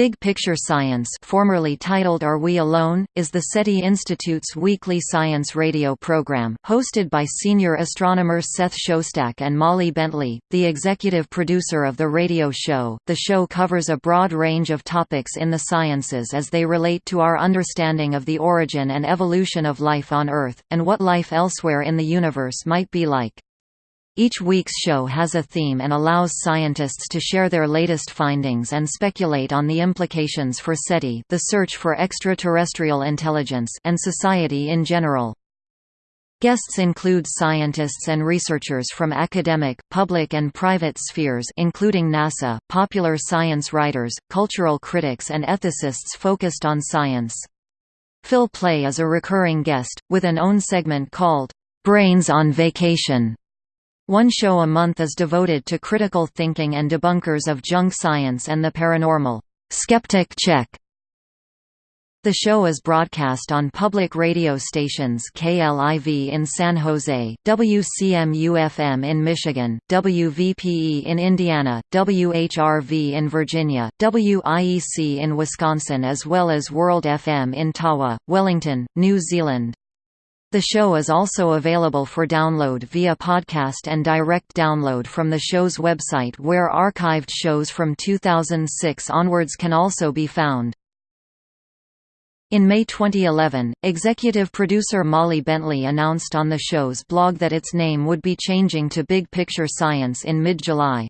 Big Picture Science formerly titled Are We Alone? is the SETI Institute's weekly science radio program, hosted by senior astronomers Seth Shostak and Molly Bentley, the executive producer of the radio show. The show covers a broad range of topics in the sciences as they relate to our understanding of the origin and evolution of life on Earth, and what life elsewhere in the universe might be like. Each week's show has a theme and allows scientists to share their latest findings and speculate on the implications for SETI the search for extraterrestrial intelligence and society in general. Guests include scientists and researchers from academic, public and private spheres including NASA, popular science writers, cultural critics and ethicists focused on science. Phil Plait is a recurring guest, with an own segment called, "'Brains on Vacation' One show a month is devoted to critical thinking and debunkers of junk science and the paranormal. Skeptic Check. The show is broadcast on public radio stations KLIV in San Jose, WCMU-FM in Michigan, WVPE in Indiana, WHRV in Virginia, WIEC in Wisconsin as well as World FM in Tawa, Wellington, New Zealand. The show is also available for download via podcast and direct download from the show's website where archived shows from 2006 onwards can also be found. In May 2011, executive producer Molly Bentley announced on the show's blog that its name would be changing to Big Picture Science in mid-July.